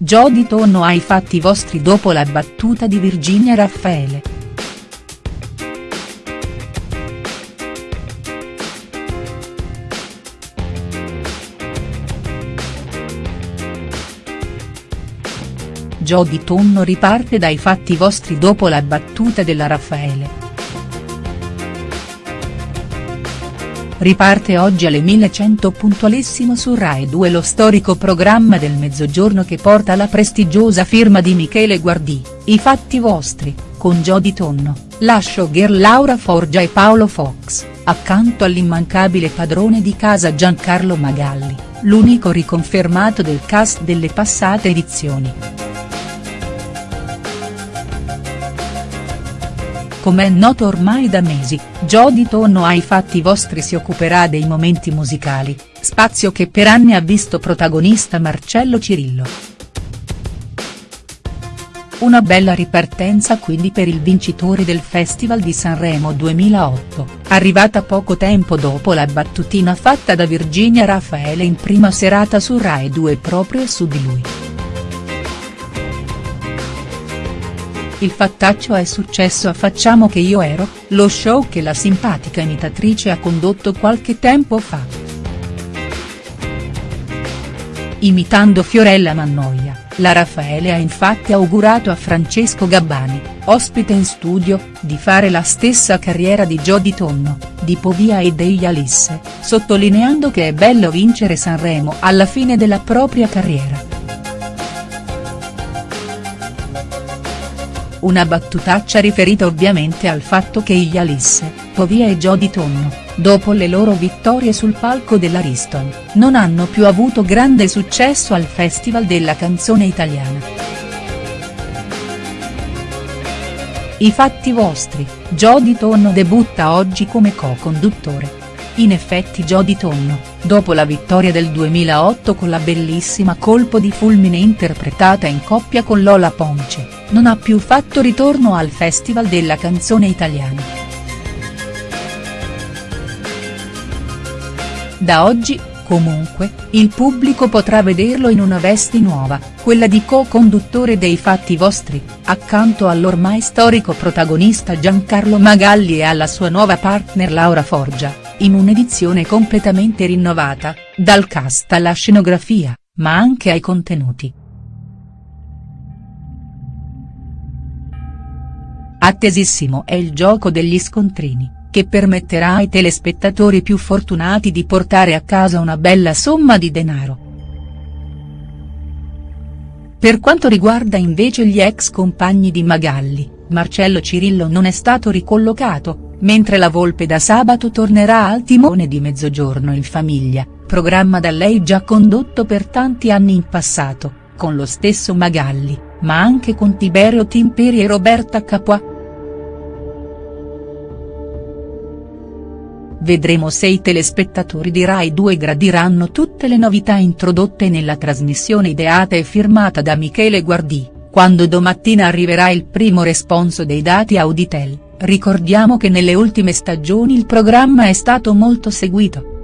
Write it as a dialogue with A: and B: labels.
A: Jody Tonno ai fatti vostri dopo la battuta di Virginia Raffaele. Jody Tonno riparte dai fatti vostri dopo la battuta della Raffaele. Riparte oggi alle 1100 puntualissimo su Rai 2 lo storico programma del mezzogiorno che porta la prestigiosa firma di Michele Guardì, I fatti vostri, con Jody Tonno, la showgirl Laura Forgia e Paolo Fox, accanto all'immancabile padrone di casa Giancarlo Magalli, l'unico riconfermato del cast delle passate edizioni. Come è noto ormai da mesi, Jody Tonno ai fatti vostri si occuperà dei momenti musicali, spazio che per anni ha visto protagonista Marcello Cirillo. Una bella ripartenza quindi per il vincitore del Festival di Sanremo 2008, arrivata poco tempo dopo la battutina fatta da Virginia Raffaele in prima serata su Rai 2 proprio su di lui. Il fattaccio è successo a Facciamo che io ero, lo show che la simpatica imitatrice ha condotto qualche tempo fa. Imitando Fiorella Mannoia, la Raffaele ha infatti augurato a Francesco Gabbani, ospite in studio, di fare la stessa carriera di Jody Tonno, di Povia e degli Alisse, sottolineando che è bello vincere Sanremo alla fine della propria carriera. Una battutaccia riferita ovviamente al fatto che gli Alisse, Povia e Jody Tonno, dopo le loro vittorie sul palco dell'Ariston, non hanno più avuto grande successo al Festival della canzone italiana. I fatti vostri, Jody Tonno debutta oggi come co-conduttore. In effetti Jody Tonno, dopo la vittoria del 2008 con la bellissima Colpo di fulmine interpretata in coppia con Lola Ponce, non ha più fatto ritorno al Festival della canzone italiana. Da oggi, comunque, il pubblico potrà vederlo in una veste nuova, quella di co-conduttore dei Fatti Vostri, accanto all'ormai storico protagonista Giancarlo Magalli e alla sua nuova partner Laura Forgia in un'edizione completamente rinnovata, dal cast alla scenografia, ma anche ai contenuti. Attesissimo è il gioco degli scontrini, che permetterà ai telespettatori più fortunati di portare a casa una bella somma di denaro. Per quanto riguarda invece gli ex compagni di Magalli, Marcello Cirillo non è stato ricollocato, mentre la Volpe da sabato tornerà al timone di Mezzogiorno in famiglia, programma da lei già condotto per tanti anni in passato, con lo stesso Magalli, ma anche con Tiberio Timperi e Roberta Capua. Vedremo se i telespettatori di Rai 2 gradiranno tutte le novità introdotte nella trasmissione ideata e firmata da Michele Guardì, quando domattina arriverà il primo responso dei dati Auditel. Ricordiamo che nelle ultime stagioni il programma è stato molto seguito.